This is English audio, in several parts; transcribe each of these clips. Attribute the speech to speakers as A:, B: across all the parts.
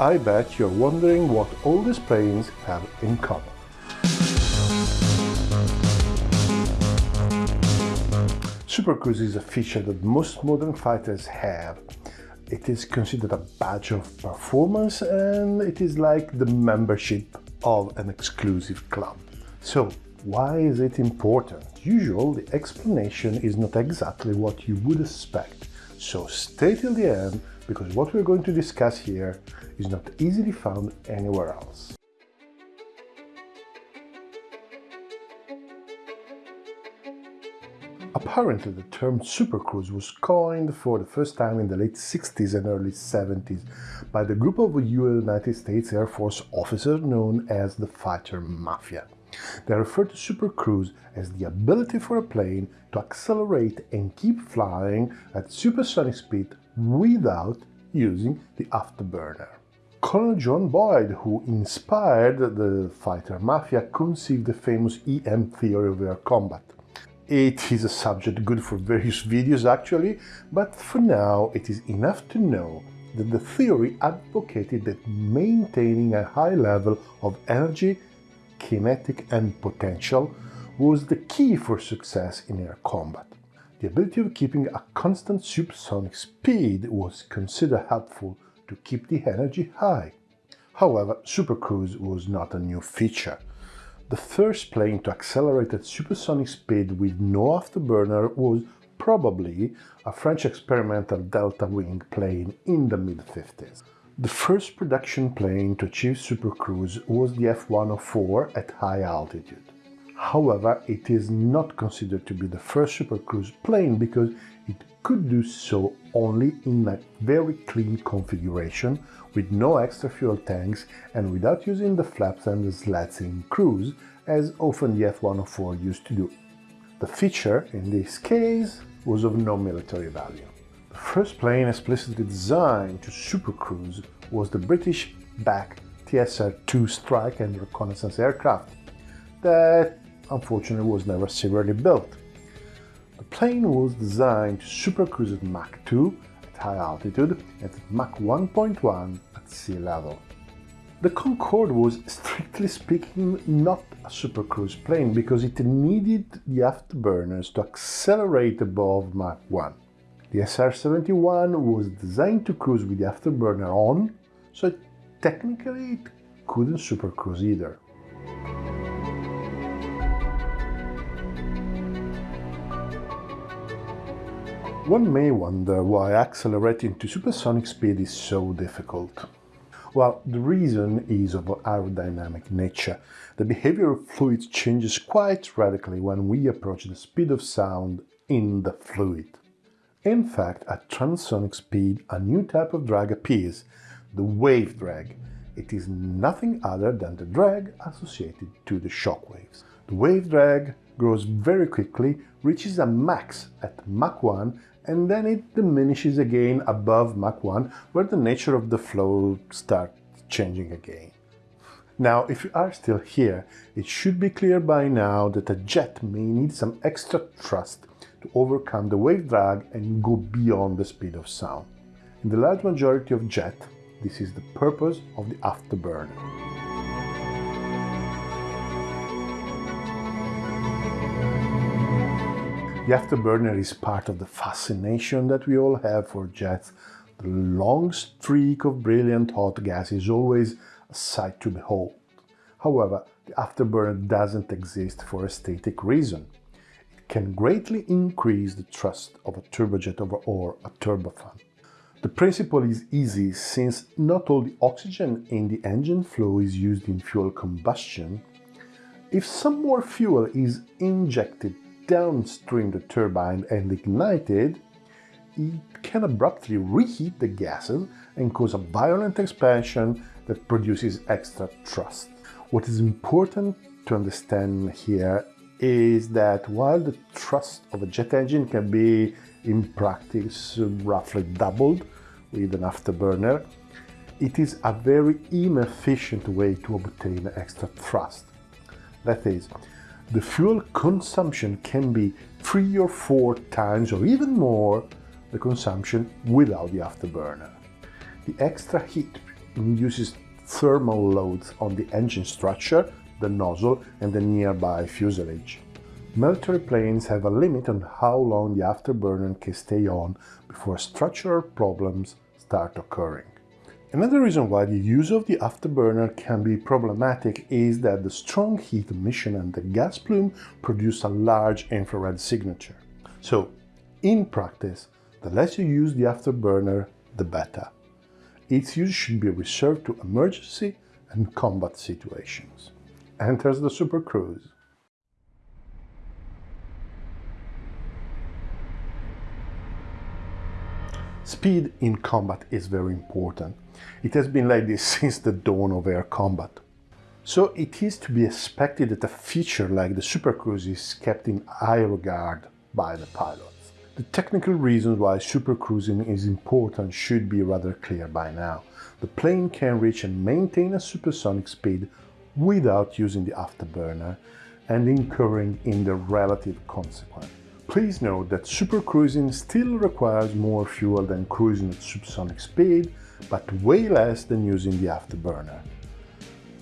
A: I bet you're wondering what all these planes have in common. Super Cruise is a feature that most modern fighters have. It is considered a badge of performance and it is like the membership of an exclusive club. So, why is it important? Usually, the explanation is not exactly what you would expect. So stay till the end because what we're going to discuss here is not easily found anywhere else. Apparently, the term supercruise was coined for the first time in the late 60s and early 70s by the group of United States Air Force officers known as the Fighter Mafia. They refer to supercruise as the ability for a plane to accelerate and keep flying at supersonic speed without using the afterburner. Colonel John Boyd, who inspired the fighter mafia, conceived the famous EM theory of air combat. It is a subject good for various videos actually, but for now it is enough to know that the theory advocated that maintaining a high level of energy, kinetic and potential was the key for success in air combat. The ability of keeping a constant supersonic speed was considered helpful to keep the energy high. However, supercruise was not a new feature. The first plane to accelerate at supersonic speed with no afterburner was probably a French experimental delta wing plane in the mid-50s. The first production plane to achieve supercruise was the F-104 at high altitude. However, it is not considered to be the first supercruise plane because it could do so only in a very clean configuration with no extra fuel tanks and without using the flaps and the slats in cruise, as often the F-104 used to do. The feature, in this case, was of no military value. The first plane explicitly designed to supercruise was the British backed TSR-2 strike and reconnaissance aircraft that unfortunately was never severely built. The plane was designed to supercruise at Mach 2 at high altitude and at Mach 1.1 at sea level. The Concorde was, strictly speaking, not a supercruise plane because it needed the afterburners to accelerate above Mach 1. The SR-71 was designed to cruise with the afterburner on, so technically it couldn't supercruise either. One may wonder why accelerating to supersonic speed is so difficult. Well, the reason is of aerodynamic nature. The behavior of fluids changes quite radically when we approach the speed of sound in the fluid. In fact, at transonic speed, a new type of drag appears, the wave drag. It is nothing other than the drag associated to the shock waves. The wave drag grows very quickly, reaches a max at Mach 1 and then it diminishes again above Mach 1, where the nature of the flow starts changing again. Now, if you are still here, it should be clear by now that a jet may need some extra thrust to overcome the wave drag and go beyond the speed of sound. In the large majority of jet, this is the purpose of the afterburner. The afterburner is part of the fascination that we all have for jets. The long streak of brilliant hot gas is always a sight to behold. However, the afterburner doesn't exist for a static reason. Can greatly increase the thrust of a turbojet or a turbofan. The principle is easy since not all the oxygen in the engine flow is used in fuel combustion. If some more fuel is injected downstream the turbine and ignited, it can abruptly reheat the gases and cause a violent expansion that produces extra thrust. What is important to understand here is that while the thrust of a jet engine can be in practice roughly doubled with an afterburner, it is a very inefficient way to obtain extra thrust. That is, the fuel consumption can be three or four times or even more the consumption without the afterburner. The extra heat induces thermal loads on the engine structure, the nozzle and the nearby fuselage. Military planes have a limit on how long the afterburner can stay on before structural problems start occurring. Another reason why the use of the afterburner can be problematic is that the strong heat emission and the gas plume produce a large infrared signature. So, in practice, the less you use the afterburner, the better. Its use should be reserved to emergency and combat situations. Enters the Super Cruise. Speed in combat is very important. It has been like this since the dawn of air combat. So it is to be expected that a feature like the Super Cruise is kept in high regard by the pilots. The technical reasons why supercruising is important should be rather clear by now. The plane can reach and maintain a supersonic speed without using the afterburner and incurring in the relative consequence. Please note that supercruising still requires more fuel than cruising at supersonic speed, but way less than using the afterburner.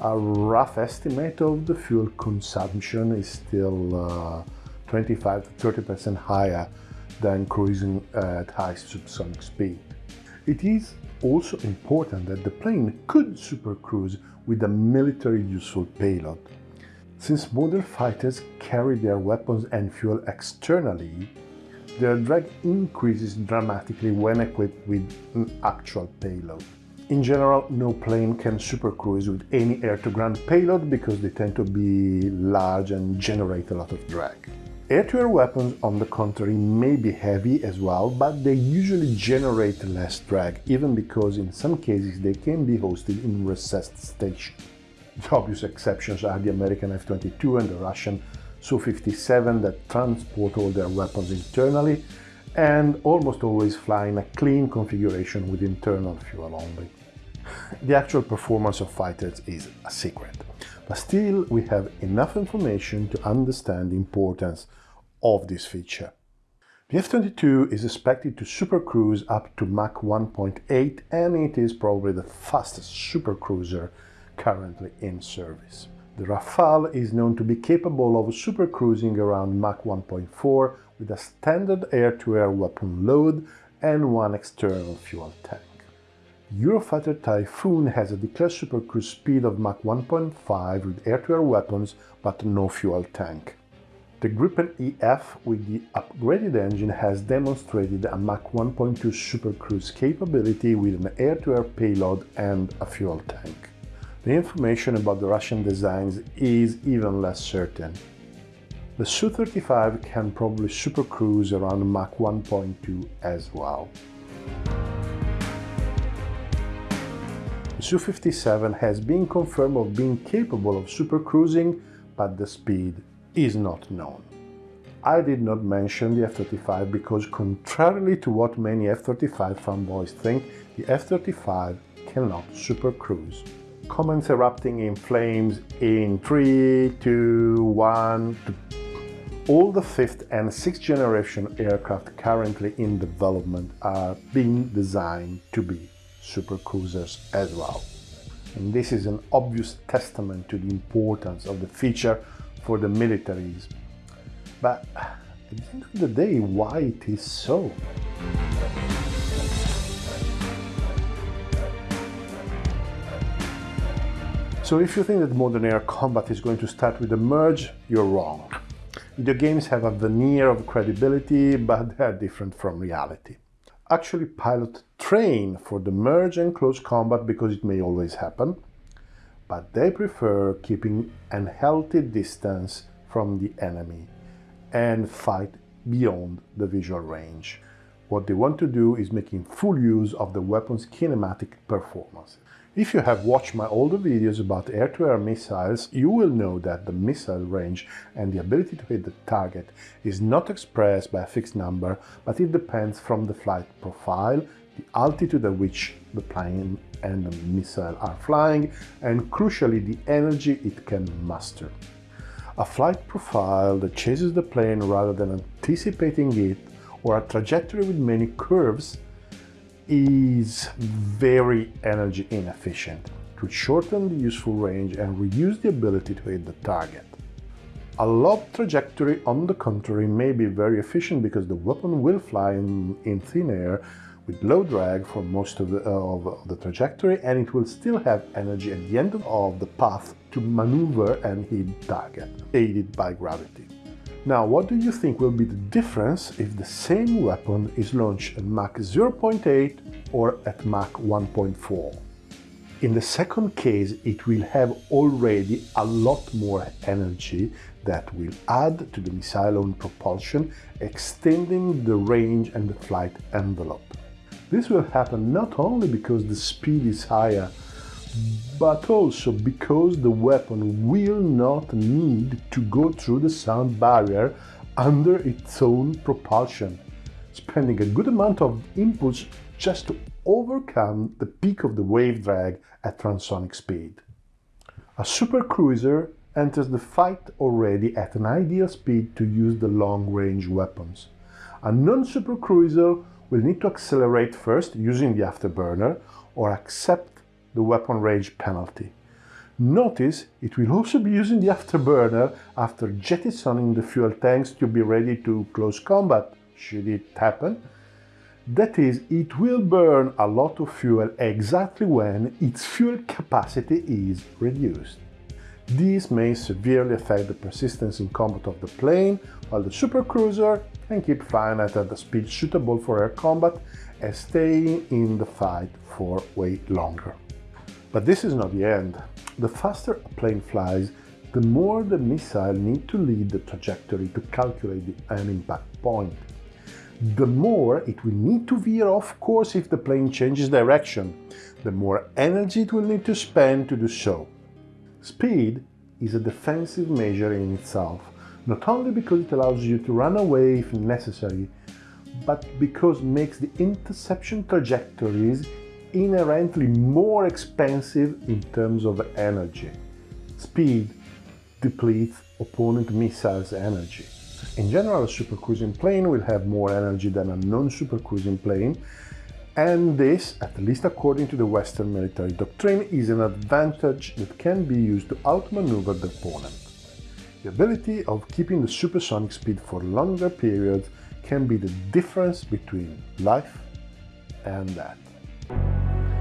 A: A rough estimate of the fuel consumption is still uh, 25 to 30% higher than cruising at high supersonic speed. It is also important that the plane could supercruise with a military useful payload. Since modern fighters carry their weapons and fuel externally, their drag increases dramatically when equipped with an actual payload. In general, no plane can supercruise with any air-to-ground payload because they tend to be large and generate a lot of drag. Air-to-air -air weapons, on the contrary, may be heavy as well, but they usually generate less drag, even because in some cases they can be hosted in recessed stations. The obvious exceptions are the American F-22 and the Russian Su-57 that transport all their weapons internally and almost always fly in a clean configuration with internal fuel only. The actual performance of fighters is a secret, but still we have enough information to understand the importance of this feature. The F-22 is expected to supercruise up to Mach 1.8 and it is probably the fastest supercruiser currently in service. The Rafale is known to be capable of supercruising around Mach 1.4 with a standard air-to-air -air weapon load and one external fuel tank. Eurofighter Typhoon has a declared supercruise speed of Mach 1.5 with air-to-air -air weapons but no fuel tank. The Gripen EF with the upgraded engine has demonstrated a Mach 1.2 supercruise capability with an air-to-air -air payload and a fuel tank. The information about the Russian designs is even less certain. The Su-35 can probably supercruise around Mach 1.2 as well. Su-57 has been confirmed of being capable of supercruising, but the speed is not known. I did not mention the F-35 because contrarily to what many F-35 fanboys think, the F-35 cannot supercruise comments erupting in flames in 3, 2, 1. All the fifth and sixth generation aircraft currently in development are being designed to be supercruisers as well. And this is an obvious testament to the importance of the feature for the militaries. But at the end of the day, why it is so? So if you think that modern air combat is going to start with the merge, you're wrong. The games have a veneer of credibility, but they are different from reality. Actually, pilots train for the merge and close combat because it may always happen, but they prefer keeping an healthy distance from the enemy and fight beyond the visual range. What they want to do is making full use of the weapon's kinematic performance. If you have watched my older videos about air-to-air -air missiles, you will know that the missile range and the ability to hit the target is not expressed by a fixed number, but it depends from the flight profile, the altitude at which the plane and the missile are flying, and crucially the energy it can muster. A flight profile that chases the plane rather than anticipating it, or a trajectory with many curves, is very energy inefficient. It will shorten the useful range and reduce the ability to hit the target. A lob trajectory, on the contrary, may be very efficient because the weapon will fly in, in thin air with low drag for most of the, uh, of the trajectory and it will still have energy at the end of the path to maneuver and hit target, aided by gravity. Now, what do you think will be the difference if the same weapon is launched at Mach 0.8 or at Mach 1.4? In the second case, it will have already a lot more energy that will add to the missile own propulsion, extending the range and the flight envelope. This will happen not only because the speed is higher, but also because the weapon will not need to go through the sound barrier under its own propulsion, spending a good amount of impulse just to overcome the peak of the wave drag at transonic speed. A supercruiser enters the fight already at an ideal speed to use the long-range weapons. A non-supercruiser will need to accelerate first using the afterburner or accept the weapon range penalty. Notice it will also be using the afterburner after jettisoning the fuel tanks to be ready to close combat, should it happen. That is, it will burn a lot of fuel exactly when its fuel capacity is reduced. This may severely affect the persistence in combat of the plane, while the supercruiser can keep flying at a speed suitable for air combat and staying in the fight for way longer. But this is not the end. The faster a plane flies, the more the missile need to lead the trajectory to calculate the end impact point. The more it will need to veer off course if the plane changes direction, the more energy it will need to spend to do so. Speed is a defensive measure in itself, not only because it allows you to run away if necessary, but because it makes the interception trajectories inherently more expensive in terms of energy. Speed depletes opponent missiles' energy. In general, a supercruising plane will have more energy than a non-supercruising plane, and this, at least according to the Western military doctrine, is an advantage that can be used to outmaneuver the opponent. The ability of keeping the supersonic speed for longer periods can be the difference between life and death.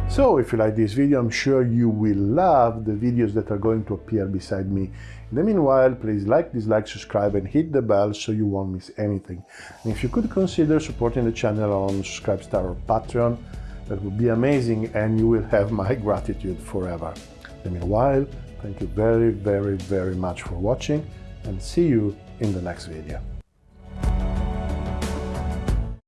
A: So if you like this video, I'm sure you will love the videos that are going to appear beside me. In the meanwhile, please like, dislike, subscribe and hit the bell so you won't miss anything. And if you could consider supporting the channel on Subscribestar or Patreon, that would be amazing and you will have my gratitude forever. In the meanwhile, thank you very, very, very much for watching and see you in the next video.